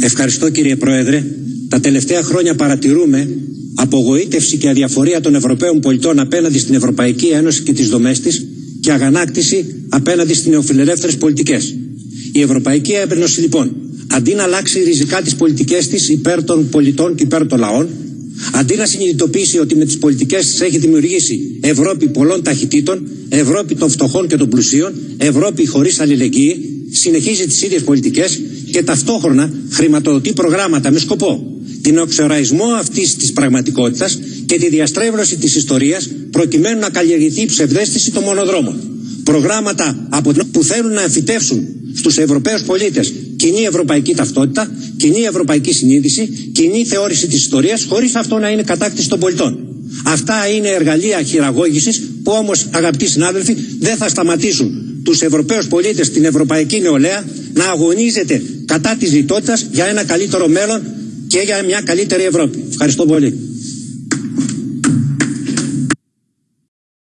Ευχαριστώ κύριε Πρόεδρε. Τα τελευταία χρόνια παρατηρούμε απογοήτευση και αδιαφορία των Ευρωπαίων πολιτών απέναντι στην Ευρωπαϊκή Ένωση και τις δομές της και αγανάκτηση απέναντι στις νεοφιλελεύθερες πολιτικές. Η Ευρωπαϊκή Ένωση λοιπόν αντί να αλλάξει ριζικά τις πολιτικές της υπέρ των πολιτών και υπέρ των λαών αντί να συνειδητοποιήσει ότι με τις πολιτικές της έχει δημιουργήσει Ευρώπη πολλών ταχυτήτων Ευρώπη των φτωχών και των πλουσίων Ευρώπη χωρίς αλληλεγγύη συνεχίζει τις ίδιες πολιτικές και ταυτόχρονα χρηματοδοτεί προγράμματα με σκοπό την οξοραϊσμό αυτής της πραγματικότητας και τη διαστρέβλωση της ιστορίας προκειμένου να καλλιεργηθεί η ψευδέστηση των μονοδρόμων. Προγράμματα από που θέλουν να εμφυτεύσουν στους Ευρωπαίους πολίτες κοινή ευρωπαϊκή ταυτότητα, κοινή ευρωπαϊκή συνείδηση, κοινή θεώρηση της ιστορίας χωρίς αυτό να είναι κατάκτηση των πολιτών. Αυτά είναι εργαλεία χειραγώγησης που όμως αγαπητοί συνάδελφοι δεν θα σταματήσουν τους Ευρωπαίους πολίτες στην Ευρωπαϊκή Νεολαία να αγωνίζεται κατά της λιτότητας για ένα καλύτερο μέλλον και για μια καλύτερη Ευρώπη. Ευχαριστώ πολύ.